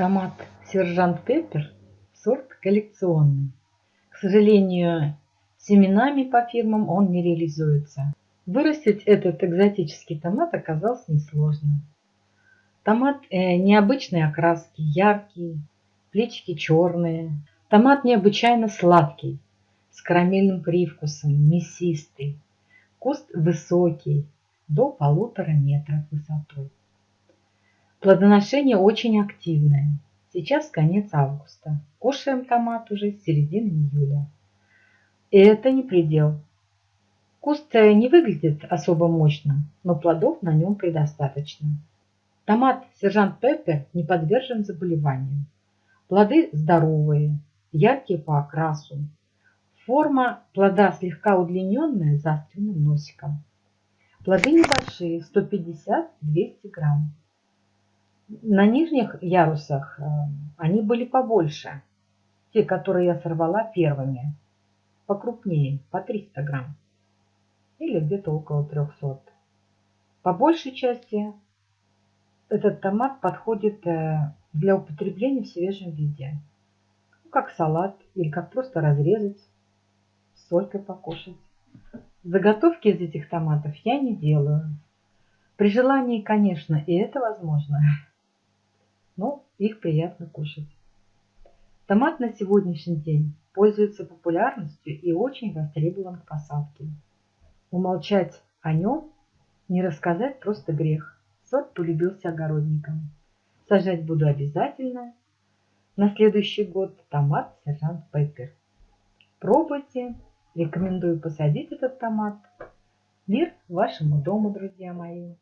Томат сержант Пеппер сорт коллекционный. К сожалению, семенами по фирмам он не реализуется. Вырастить этот экзотический томат оказалось несложно. Томат э, необычной окраски, яркий, плечики черные. Томат необычайно сладкий, с карамельным привкусом, мясистый. Куст высокий, до полутора метров высотой. Плодоношение очень активное. Сейчас конец августа. Кушаем томат уже с середины июля. И это не предел. Куст не выглядит особо мощным, но плодов на нем предостаточно. Томат сержант Пеппер не подвержен заболеваниям. Плоды здоровые, яркие по окрасу. Форма плода слегка удлиненная с заостренным носиком. Плоды небольшие, 150-200 грамм. На нижних ярусах э, они были побольше. Те, которые я сорвала первыми. Покрупнее, по 300 грамм. Или где-то около 300. По большей части этот томат подходит э, для употребления в свежем виде. Ну, как салат или как просто разрезать, с солькой покушать. Заготовки из этих томатов я не делаю. При желании, конечно, и это возможно но их приятно кушать. Томат на сегодняшний день пользуется популярностью и очень востребован к посадке. Умолчать о нем, не рассказать просто грех. Сорт полюбился огородникам. Сажать буду обязательно. На следующий год томат сержант Пеппер. Пробуйте. Рекомендую посадить этот томат. Мир вашему дому, друзья мои.